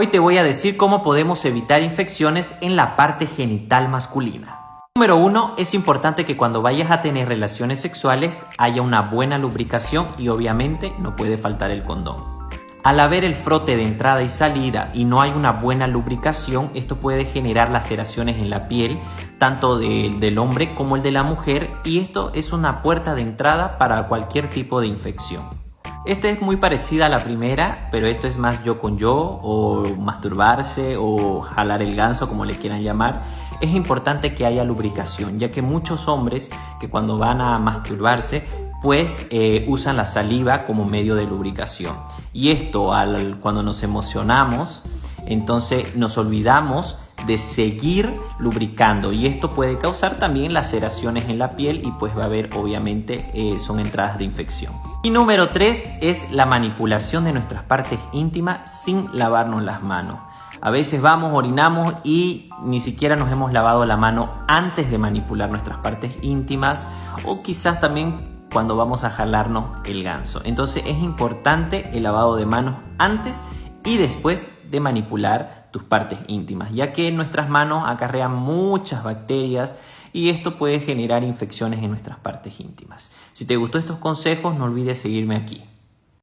Hoy te voy a decir cómo podemos evitar infecciones en la parte genital masculina. Número 1. Es importante que cuando vayas a tener relaciones sexuales haya una buena lubricación y obviamente no puede faltar el condón. Al haber el frote de entrada y salida y no hay una buena lubricación, esto puede generar laceraciones en la piel, tanto del hombre como el de la mujer, y esto es una puerta de entrada para cualquier tipo de infección. Esta es muy parecida a la primera, pero esto es más yo con yo, o masturbarse, o jalar el ganso, como le quieran llamar. Es importante que haya lubricación, ya que muchos hombres que cuando van a masturbarse, pues eh, usan la saliva como medio de lubricación. Y esto, al, cuando nos emocionamos, entonces nos olvidamos de seguir lubricando y esto puede causar también laceraciones en la piel y pues va a haber obviamente eh, son entradas de infección. Y número 3 es la manipulación de nuestras partes íntimas sin lavarnos las manos. A veces vamos, orinamos y ni siquiera nos hemos lavado la mano antes de manipular nuestras partes íntimas o quizás también cuando vamos a jalarnos el ganso. Entonces es importante el lavado de manos antes y después de manipular tus partes íntimas, ya que nuestras manos acarrean muchas bacterias y esto puede generar infecciones en nuestras partes íntimas. Si te gustó estos consejos, no olvides seguirme aquí.